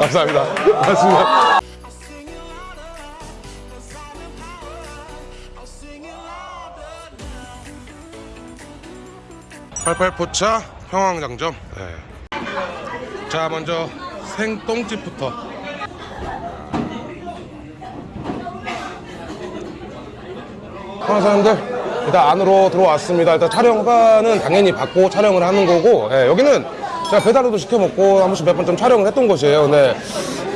감사합니다. 고맙습니다. 팔팔포차 평황장점. 네. 자 먼저 생똥집부터. 평화 사람들 일단 안으로 들어왔습니다. 일단 촬영가는 당연히 받고 촬영을 하는 거고 예, 여기는 제가 배달로도 시켜 먹고 한 번씩 몇 번 좀 촬영을 했던 곳이에요. 근데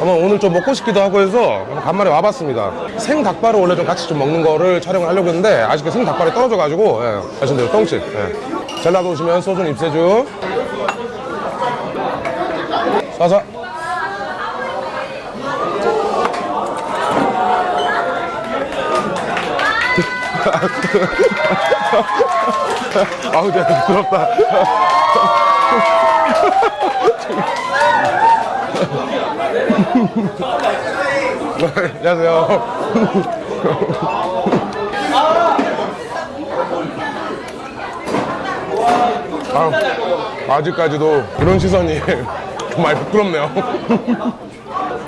아마 오늘 좀 먹고 싶기도 하고 해서 간만에 와봤습니다. 생 닭발을 원래 좀 같이 좀 먹는 거를 촬영을 하려고 했는데 아쉽게 생 닭발이 떨어져 가지고 예, 아시는 대로 똥집. 예. 젤라도 오시면 소주 입세주. 사사. 아우 내가 부럽다. 안녕하세요. 아, 아직까지도 그런 시선이 좀 많이 부끄럽네요.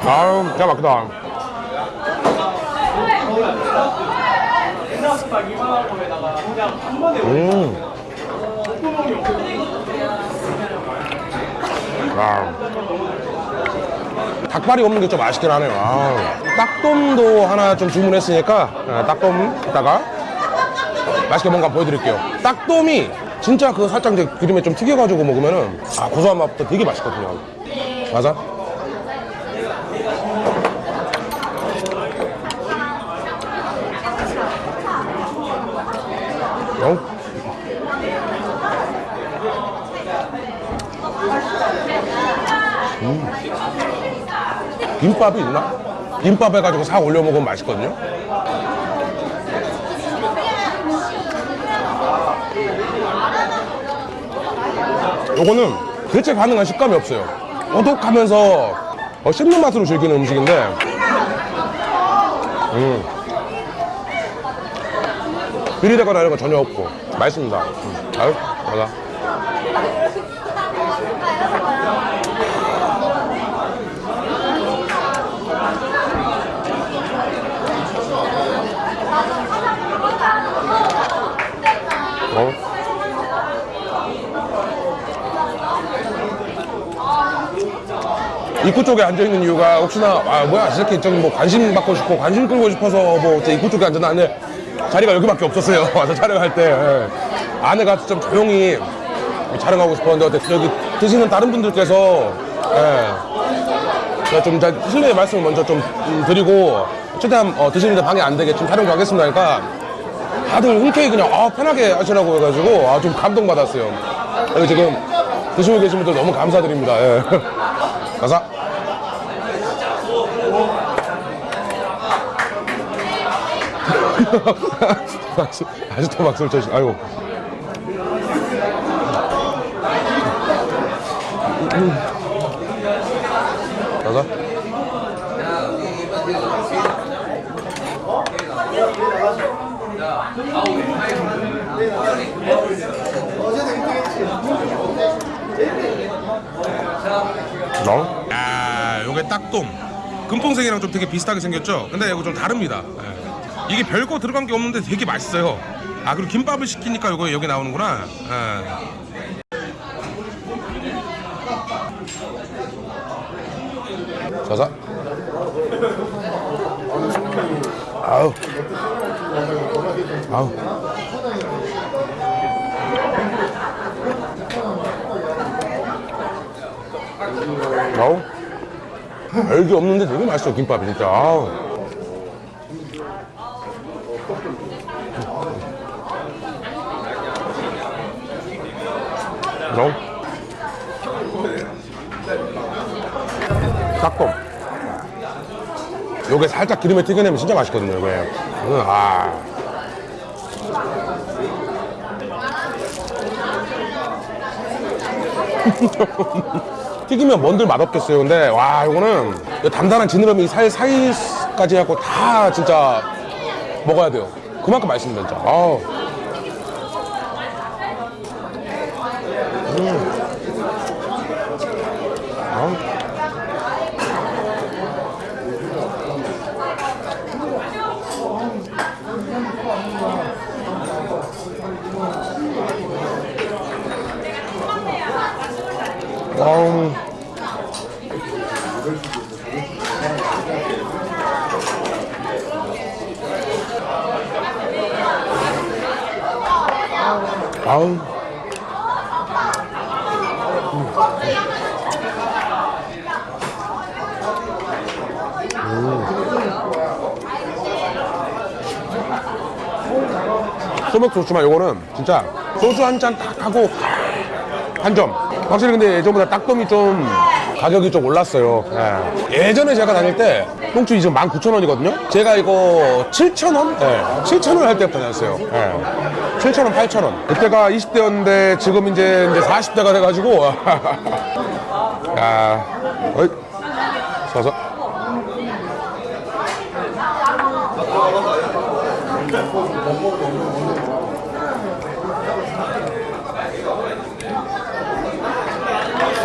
아유, 진짜 막다. 음. 아. 닭발이 없는 게 좀 아쉽긴 하네요. 아. 딱돔도 하나 좀 주문했으니까 아, 딱돔 이따가 맛있게 뭔가 보여드릴게요. 딱돔이 진짜 그 살짝 이제 기름에 좀 튀겨가지고 먹으면은 아 고소한 맛부터 되게 맛있거든요. 맞아? 어? 김밥이 있나? 김밥 해가지고 싹 올려 먹으면 맛있거든요. 요거는 대체 가능한 식감이 없어요. 오독하면서 어, 씹는 맛으로 즐기는 음식인데, 음. 비리되거나 이런 거 전혀 없고 맛있습니다. 음. 아유, 맞아. 어? 입구 쪽에 앉아 있는 이유가 혹시나 아 뭐야 이 새끼 저기 뭐 관심 받고 싶고 관심 끌고 싶어서 뭐저 입구 쪽에 앉아놨는데 자리가 여기밖에 없었어요 와서 촬영할 때 예. 안에가 좀 조용히 촬영하고 싶었는데 여기 드시는 다른 분들께서 예. 좀 자- 실례의 말씀을 먼저 좀 음, 드리고 최대한 어, 드시는데 방해 안 되게 좀 촬영 좀 하겠습니다 그러니까 다들 흔쾌히 그냥 아, 편하게 하시라고 해가지고 아, 좀 감동받았어요. 지금 드시고 계신 분들 너무 감사드립니다. 예. 가사. 아직도 막소리 쳐시 아이고. 가사. 너? 아, 요게 딱돔. 금풍생이랑 좀 되게 비슷하게 생겼죠? 근데 이거 좀 다릅니다. 예. 이게 별거 들어간 게 없는데 되게 맛있어요. 아, 그리고 김밥을 시키니까 요거 여기 나오는구나. 예. 자자. 아우. 아우. 아우. 별게 없는데 되게 맛있어 김밥이 진짜. 아우. 아우. 닭곰. 요게 살짝 기름에 튀겨내면 진짜 맛있거든요, 이거. 음, 아. 튀기면 뭔들 맛없겠어요. 근데 와 이거는 이 단단한 지느러미 살 사이까지 해갖고 다 진짜 먹어야 돼요. 그만큼 맛있습니다 진짜 아우. 아우. 소맥 좋지만 요거는 진짜 소주 한 잔 딱 하고 한 점. 확실히 근데 예전보다 딱돔이 좀 가격이 좀 올랐어요. 예. 전에 제가 다닐 때 똥줄이 지금 19,000원이거든요. 제가 이거 7,000원? 예. 7,000원 할 때부터 다녔어요. 예. 7,000원, 8,000원. 그때가 20대였는데 지금 이제 이제 40대가 돼가지고 야, 어이, 서서.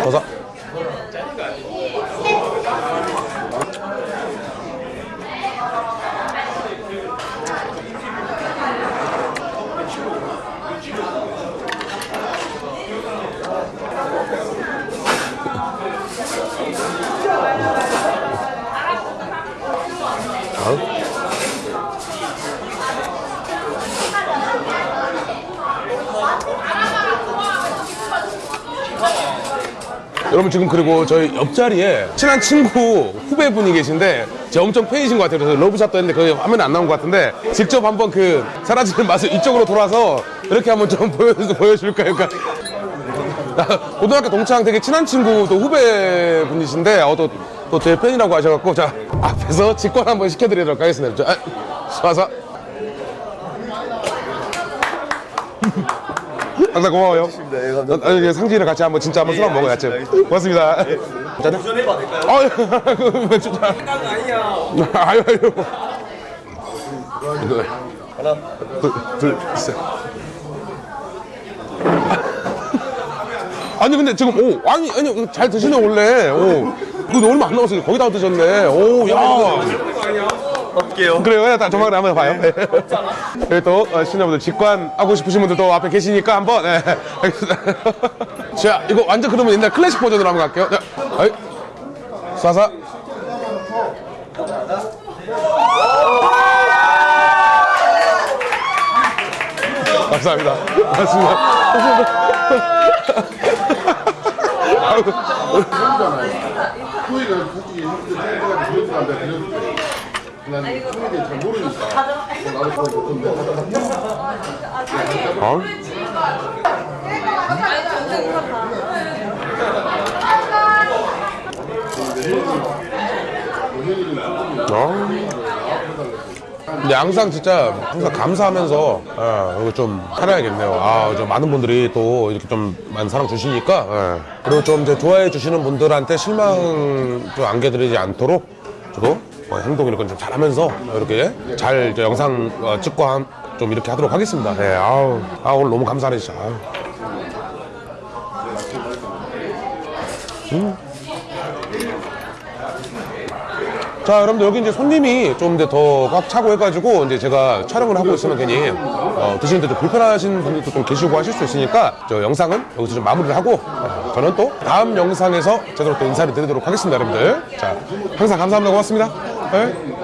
서서. 어? 여러분 지금 그리고 저희 옆자리에 친한 친구 후배분이 계신데 제 엄청 팬이신 것 같아요. 그래서 러브샷도 했는데 거기 화면에 안 나온 것 같은데 직접 한번 그 사라지는 맛을 이쪽으로 돌아서 이렇게 한번 좀 보여, 보여줄까요? 고등학교 동창 되게 친한 친구 또 후배분이신데 어, 또, 또제 팬이라고 하셔갖고 자 앞에서 직관 한번 시켜드리도록 하겠습니다. 자, 아, 와서 항상 고마워요. 네, 감사합니다. 아, 상진이랑 같이 한번 진짜 한번 술 한번. 알겠습니다. 고맙습니다. 짠. 도전해봐도 될까요? 아, 그, 진짜. 아니야. 아유, 아유. 하나, 둘, 둘, 셋. 아니, 근데 지금, 오, 아니, 아니, 잘 드시네, 원래. 오. 이거 얼마 안 남았어요. 거의 다 드셨네. 오, 야. 할게요. 그래요. 예, 다 조만간에 한번 봐요. 네. 여기 또 어, 시청자분들 직관하고 싶으신 분들 또 앞에 계시니까 한번 네. 알겠습니다. 자 이거 완전 그러면 옛날 클래식 버전으로 한번 갈게요. 자, 어이. 쏴서. 감사합니다. 고맙습니다. 토이가 솔직히 형들 생각보다 그래도 안 돼, 그래도 돼. 난 토이에 잘 모르니까. 나도 그거 좋던데. 어? 어? 근데 항상 진짜 항상 감사하면서 예, 이거 좀 살아야겠네요. 아, 좀 많은 분들이 또 이렇게 좀 많은 사랑 주시니까 예. 그리고 좀 이제 좋아해 주시는 분들한테 실망 좀 안겨드리지 않도록 저도 어, 행동 이렇게 좀 잘하면서 이렇게 잘 이제 영상 어, 찍고 한- 좀 이렇게 하도록 하겠습니다. 네, 아우, 아 오늘 너무 감사하네 진짜. 아우. 자, 여러분들 여기 이제 손님이 좀 더 꽉 차고 해가지고 이제 제가 촬영을 하고 있으면 괜히 어, 드시는데 좀 불편하신 분들도 좀 계시고 하실 수 있으니까 저 영상은 여기서 좀 마무리를 하고 어, 저는 또 다음 영상에서 제대로 또 인사를 드리도록 하겠습니다, 여러분들. 자, 항상 감사합니다. 고맙습니다. 네.